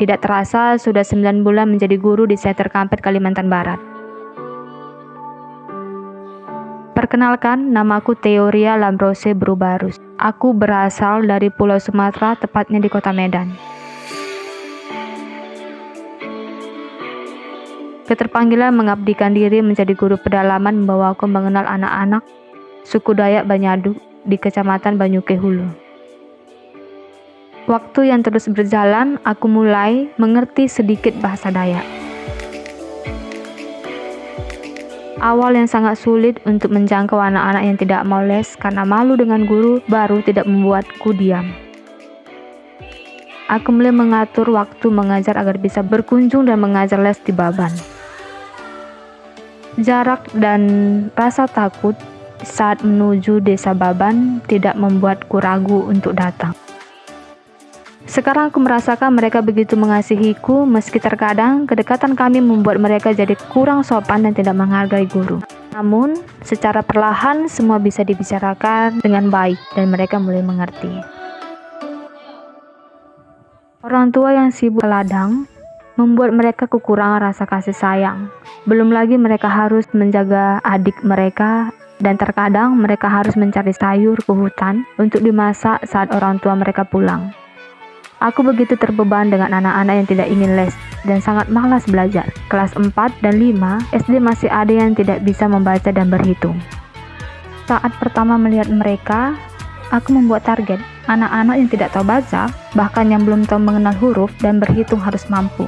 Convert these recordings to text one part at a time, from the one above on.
Tidak terasa sudah 9 bulan menjadi guru di Seter Kampet, Kalimantan Barat. Perkenalkan, namaku Teoria Lambrose Brubarus. Aku berasal dari Pulau Sumatera, tepatnya di kota Medan. Keterpanggilan mengabdikan diri menjadi guru pedalaman membawa aku mengenal anak-anak suku Dayak Banyadu di Kecamatan Banyuke Hulu. Waktu yang terus berjalan, aku mulai mengerti sedikit bahasa Dayak. Awal yang sangat sulit untuk menjangkau anak-anak yang tidak mau les karena malu dengan guru baru tidak membuatku diam. Aku mulai mengatur waktu mengajar agar bisa berkunjung dan mengajar les di Baban. Jarak dan rasa takut saat menuju desa Baban tidak membuatku ragu untuk datang. Sekarang aku merasakan mereka begitu mengasihiku, meski terkadang kedekatan kami membuat mereka jadi kurang sopan dan tidak menghargai guru. Namun, secara perlahan semua bisa dibicarakan dengan baik dan mereka mulai mengerti. Orang tua yang sibuk ladang membuat mereka kekurangan rasa kasih sayang. Belum lagi mereka harus menjaga adik mereka dan terkadang mereka harus mencari sayur ke hutan untuk dimasak saat orang tua mereka pulang. Aku begitu terbeban dengan anak-anak yang tidak ingin les dan sangat malas belajar. Kelas 4 dan 5, SD masih ada yang tidak bisa membaca dan berhitung. Saat pertama melihat mereka, aku membuat target. Anak-anak yang tidak tahu baca, bahkan yang belum tahu mengenal huruf dan berhitung harus mampu.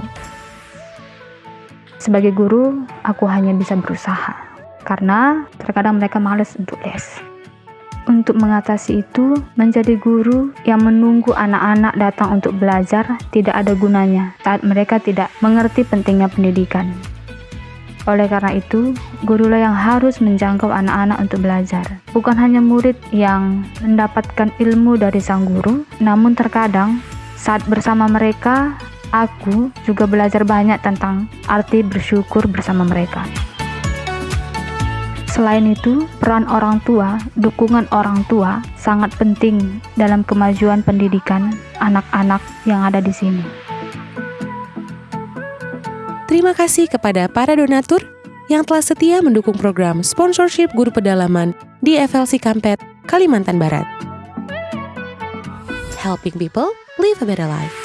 Sebagai guru, aku hanya bisa berusaha karena terkadang mereka males untuk les. Untuk mengatasi itu, menjadi guru yang menunggu anak-anak datang untuk belajar tidak ada gunanya saat mereka tidak mengerti pentingnya pendidikan. Oleh karena itu, gurulah yang harus menjangkau anak-anak untuk belajar. Bukan hanya murid yang mendapatkan ilmu dari sang guru, namun terkadang saat bersama mereka, Aku juga belajar banyak tentang arti bersyukur bersama mereka. Selain itu, peran orang tua, dukungan orang tua sangat penting dalam kemajuan pendidikan anak-anak yang ada di sini. Terima kasih kepada para donatur yang telah setia mendukung program sponsorship guru pedalaman di FLC Kampet, Kalimantan Barat. Helping people live a better life.